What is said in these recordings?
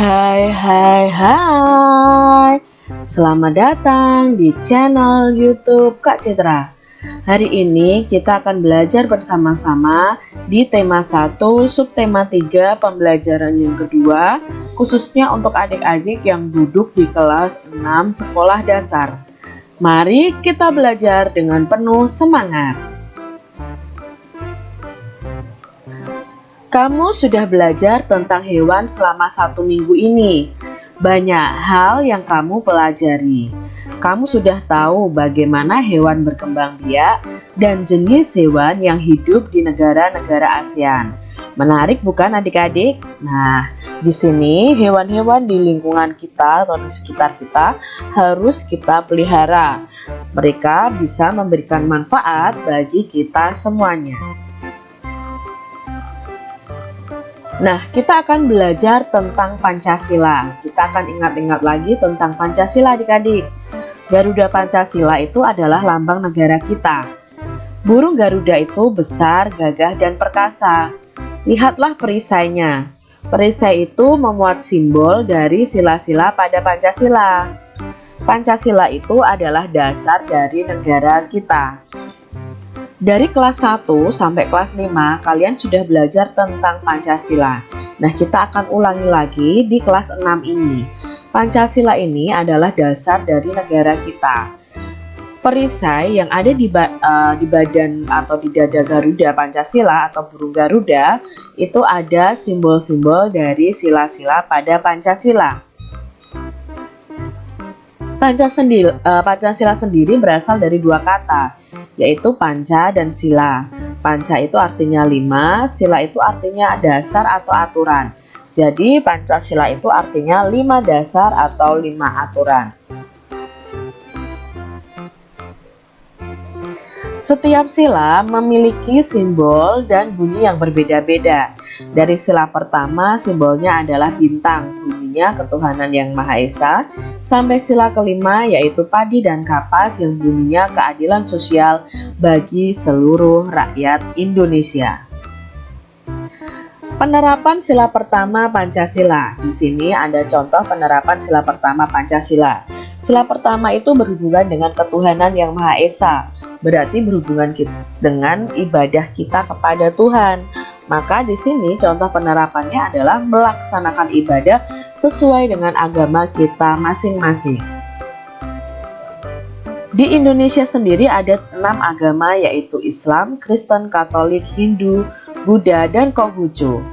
Hai hai hai. Selamat datang di channel youtube Kak Citra. Hari ini kita akan belajar bersama-sama di tema 1 subtema 3 pembelajaran yang kedua Khususnya untuk adik-adik yang duduk di kelas 6 sekolah dasar. Mari kita belajar dengan penuh semangat Kamu sudah belajar tentang hewan selama satu minggu ini. Banyak hal yang kamu pelajari. Kamu sudah tahu bagaimana hewan berkembang biak dan jenis hewan yang hidup di negara-negara ASEAN. Menarik bukan adik-adik? Nah, di sini hewan-hewan di lingkungan kita atau di sekitar kita harus kita pelihara. Mereka bisa memberikan manfaat bagi kita semuanya. Nah, kita akan belajar tentang Pancasila. Kita akan ingat-ingat lagi tentang Pancasila adik-adik. Garuda Pancasila itu adalah lambang negara kita. Burung Garuda itu besar, gagah, dan perkasa. Lihatlah perisainya. Perisai itu memuat simbol dari sila-sila pada Pancasila. Pancasila itu adalah dasar dari negara kita. Dari kelas 1 sampai kelas 5 kalian sudah belajar tentang Pancasila. Nah, kita akan ulangi lagi di kelas 6 ini. Pancasila ini adalah dasar dari negara kita. Perisai yang ada di, ba uh, di badan atau di dada Garuda Pancasila atau burung Garuda itu ada simbol-simbol dari sila-sila pada Pancasila. Pancasila, uh, Pancasila sendiri berasal dari dua kata, yaitu panca dan sila. Panca itu artinya lima, sila itu artinya dasar atau aturan. Jadi Pancasila itu artinya lima dasar atau lima aturan. Setiap sila memiliki simbol dan bunyi yang berbeda-beda. Dari sila pertama, simbolnya adalah bintang, bunyinya ketuhanan yang Maha Esa, sampai sila kelima yaitu padi dan kapas yang bunyinya keadilan sosial bagi seluruh rakyat Indonesia. Penerapan sila pertama Pancasila. Di sini ada contoh penerapan sila pertama Pancasila. Sila pertama itu berhubungan dengan ketuhanan yang Maha Esa, berarti berhubungan kita dengan ibadah kita kepada Tuhan. Maka di sini contoh penerapannya adalah melaksanakan ibadah sesuai dengan agama kita masing-masing. Di Indonesia sendiri ada enam agama yaitu Islam, Kristen, Katolik, Hindu, Buddha, dan Konghucu.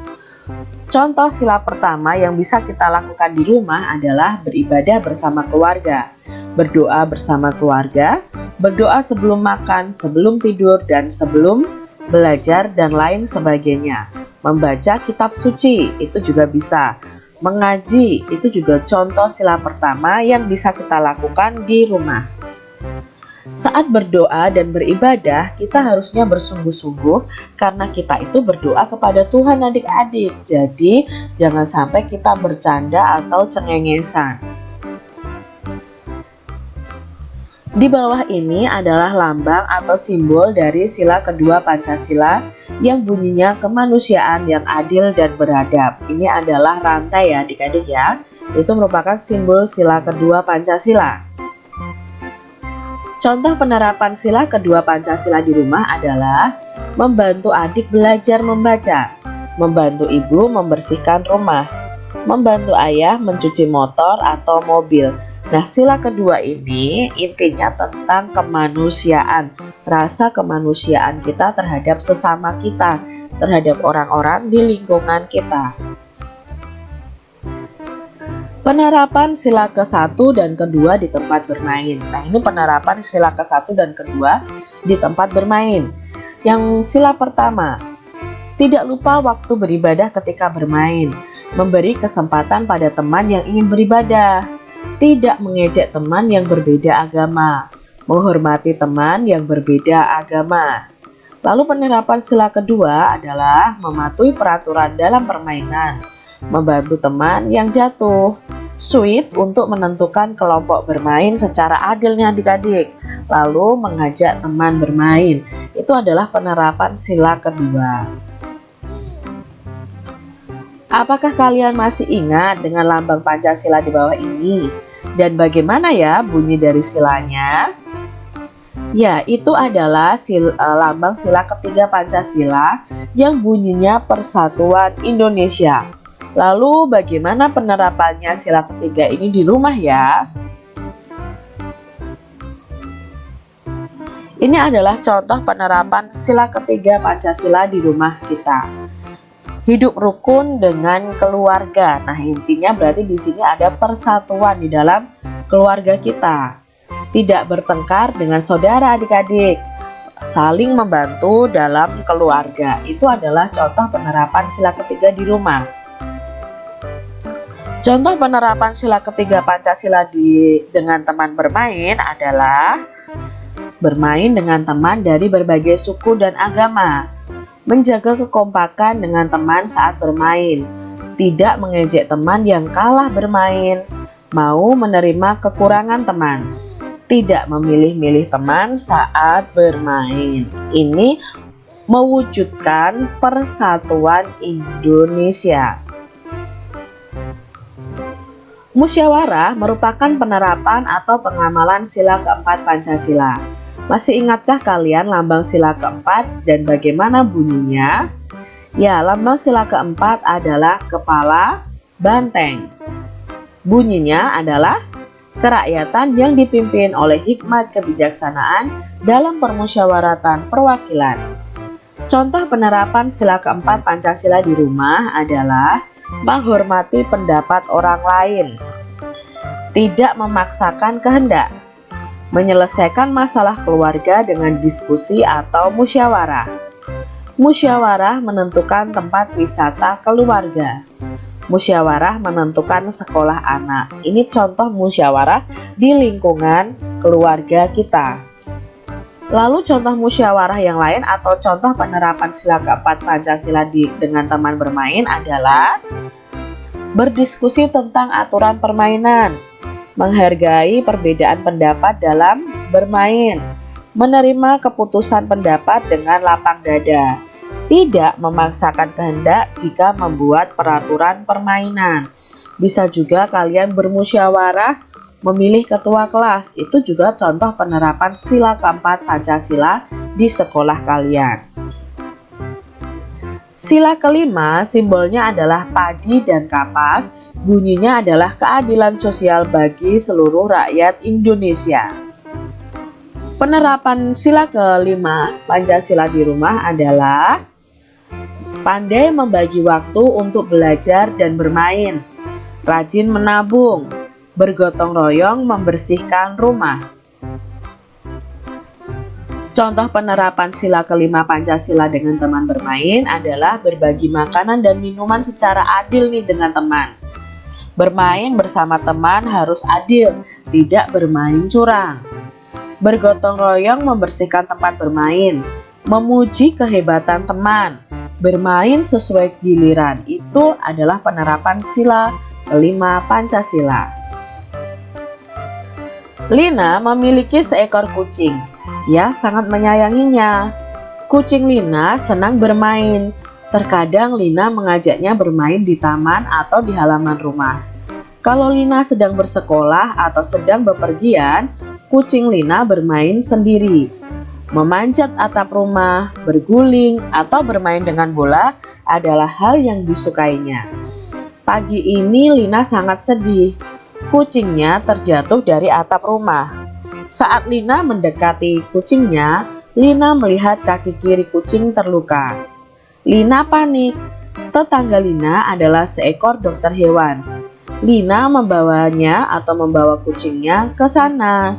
Contoh sila pertama yang bisa kita lakukan di rumah adalah beribadah bersama keluarga, berdoa bersama keluarga, berdoa sebelum makan, sebelum tidur, dan sebelum belajar dan lain sebagainya. Membaca kitab suci itu juga bisa. Mengaji itu juga contoh sila pertama yang bisa kita lakukan di rumah. Saat berdoa dan beribadah, kita harusnya bersungguh-sungguh karena kita itu berdoa kepada Tuhan adik-adik. Jadi, jangan sampai kita bercanda atau cengengesan. Di bawah ini adalah lambang atau simbol dari sila kedua Pancasila yang bunyinya kemanusiaan yang adil dan beradab. Ini adalah rantai ya adik-adik ya. Itu merupakan simbol sila kedua Pancasila. Contoh penerapan sila kedua Pancasila di rumah adalah membantu adik belajar membaca, membantu ibu membersihkan rumah, membantu ayah mencuci motor atau mobil. Nah, sila kedua ini intinya tentang kemanusiaan, rasa kemanusiaan kita terhadap sesama kita, terhadap orang-orang di lingkungan kita. Penerapan sila ke-1 dan kedua di tempat bermain. Nah, ini penerapan sila ke-1 dan kedua di tempat bermain. Yang sila pertama, tidak lupa waktu beribadah ketika bermain, memberi kesempatan pada teman yang ingin beribadah, tidak mengejek teman yang berbeda agama, menghormati teman yang berbeda agama. Lalu penerapan sila kedua adalah mematuhi peraturan dalam permainan, membantu teman yang jatuh, Sweet untuk menentukan kelompok bermain secara adilnya adik-adik, lalu mengajak teman bermain. Itu adalah penerapan sila kedua. Apakah kalian masih ingat dengan lambang Pancasila di bawah ini? Dan bagaimana ya bunyi dari silanya? Ya, itu adalah sil, uh, lambang sila ketiga Pancasila yang bunyinya Persatuan Indonesia. Lalu bagaimana penerapannya sila ketiga ini di rumah ya? Ini adalah contoh penerapan sila ketiga Pancasila di rumah kita hidup rukun dengan keluarga. Nah, intinya berarti di sini ada persatuan di dalam keluarga kita. Tidak bertengkar dengan saudara adik-adik, saling membantu dalam keluarga. Itu adalah contoh penerapan sila ketiga di rumah. Contoh penerapan sila ketiga Pancasila di dengan teman bermain adalah bermain dengan teman dari berbagai suku dan agama menjaga kekompakan dengan teman saat bermain, tidak mengejek teman yang kalah bermain, mau menerima kekurangan teman, tidak memilih-milih teman saat bermain. Ini mewujudkan persatuan Indonesia. Musyawarah merupakan penerapan atau pengamalan sila keempat Pancasila masih ingatkah kalian lambang sila keempat dan bagaimana bunyinya? Ya, lambang sila keempat adalah kepala banteng. Bunyinya adalah kerakyatan yang dipimpin oleh hikmat kebijaksanaan dalam permusyawaratan perwakilan. Contoh penerapan sila keempat Pancasila di rumah adalah menghormati pendapat orang lain, tidak memaksakan kehendak, menyelesaikan masalah keluarga dengan diskusi atau musyawarah. Musyawarah menentukan tempat wisata keluarga. Musyawarah menentukan sekolah anak. Ini contoh musyawarah di lingkungan keluarga kita. Lalu contoh musyawarah yang lain atau contoh penerapan sila keempat Pancasila di, dengan teman bermain adalah berdiskusi tentang aturan permainan, menghargai perbedaan pendapat dalam bermain, menerima keputusan pendapat dengan lapang dada, tidak memaksakan kehendak jika membuat peraturan permainan. Bisa juga kalian bermusyawarah memilih ketua kelas. Itu juga contoh penerapan sila keempat Pancasila di sekolah kalian. Sila kelima simbolnya adalah padi dan kapas Bunyinya adalah keadilan sosial bagi seluruh rakyat Indonesia. Penerapan sila kelima Pancasila di rumah adalah pandai membagi waktu untuk belajar dan bermain, rajin menabung, bergotong royong membersihkan rumah. Contoh penerapan sila kelima Pancasila dengan teman bermain adalah berbagi makanan dan minuman secara adil nih dengan teman. Bermain bersama teman harus adil, tidak bermain curang. Bergotong royong membersihkan tempat bermain, memuji kehebatan teman, bermain sesuai giliran. Itu adalah penerapan sila kelima Pancasila. Lina memiliki seekor kucing. Ia sangat menyayanginya. Kucing Lina senang bermain. Terkadang Lina mengajaknya bermain di taman atau di halaman rumah. Kalau Lina sedang bersekolah atau sedang bepergian, kucing Lina bermain sendiri. Memanjat atap rumah, berguling, atau bermain dengan bola adalah hal yang disukainya. Pagi ini Lina sangat sedih. Kucingnya terjatuh dari atap rumah. Saat Lina mendekati kucingnya, Lina melihat kaki kiri kucing terluka. Lina panik. Tetangga Lina adalah seekor dokter hewan. Lina membawanya atau membawa kucingnya ke sana.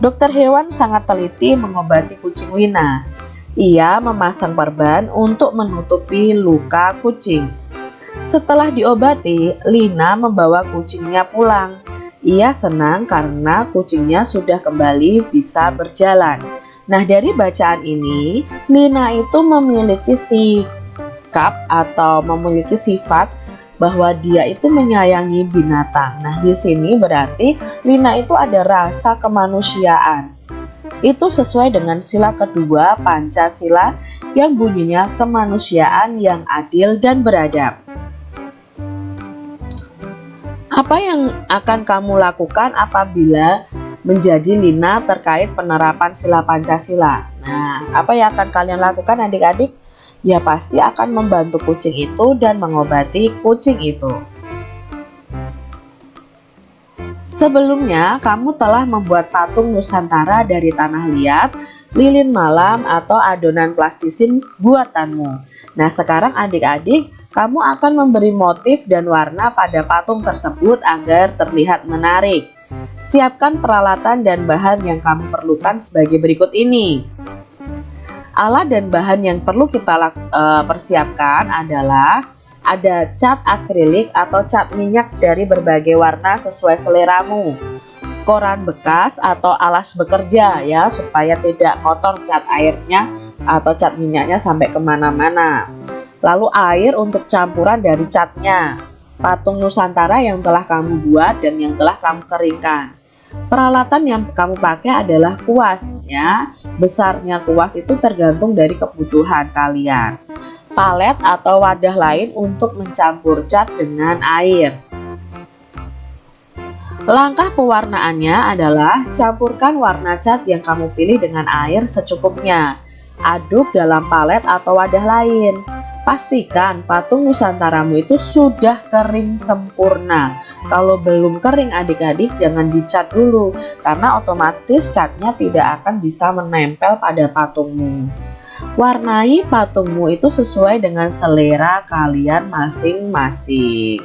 Dokter hewan sangat teliti mengobati kucing Lina. Ia memasang perban untuk menutupi luka kucing. Setelah diobati, Lina membawa kucingnya pulang. Ia senang karena kucingnya sudah kembali bisa berjalan. Nah, dari bacaan ini, Lina itu memiliki sikap atau memiliki sifat bahwa dia itu menyayangi binatang. Nah, di sini berarti Lina itu ada rasa kemanusiaan. Itu sesuai dengan sila kedua Pancasila yang bunyinya kemanusiaan yang adil dan beradab. Apa yang akan kamu lakukan apabila menjadi Lina terkait penerapan sila Pancasila? Nah, apa yang akan kalian lakukan adik-adik? Ya pasti akan membantu kucing itu dan mengobati kucing itu. Sebelumnya, kamu telah membuat patung Nusantara dari tanah liat, lilin malam, atau adonan plastisin buatanmu. Nah, sekarang adik-adik, kamu akan memberi motif dan warna pada patung tersebut agar terlihat menarik. Siapkan peralatan dan bahan yang kamu perlukan sebagai berikut ini. Alat dan bahan yang perlu kita uh, persiapkan adalah ada cat akrilik atau cat minyak dari berbagai warna sesuai seleramu. Koran bekas atau alas bekerja ya supaya tidak kotor cat airnya atau cat minyaknya sampai ke mana-mana. Lalu air untuk campuran dari catnya. Patung Nusantara yang telah kamu buat dan yang telah kamu keringkan. Peralatan yang kamu pakai adalah kuas ya. Besarnya kuas itu tergantung dari kebutuhan kalian palet atau wadah lain untuk mencampur cat dengan air. Langkah pewarnaannya adalah campurkan warna cat yang kamu pilih dengan air secukupnya. Aduk dalam palet atau wadah lain. Pastikan patung Nusantaramu itu sudah kering sempurna. Kalau belum kering adik-adik jangan dicat dulu karena otomatis catnya tidak akan bisa menempel pada patungmu. Warnai patungmu itu sesuai dengan selera kalian masing-masing.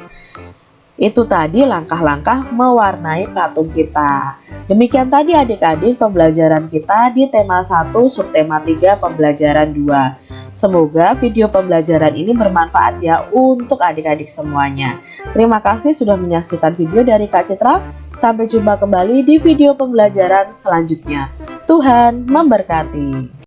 Itu tadi langkah-langkah mewarnai patung kita. Demikian tadi adik-adik pembelajaran kita di tema 1 subtema 3 pembelajaran 2. Semoga video pembelajaran ini bermanfaat ya untuk adik-adik semuanya. Terima kasih sudah menyaksikan video dari Kak Citra. Sampai jumpa kembali di video pembelajaran selanjutnya. Tuhan memberkati.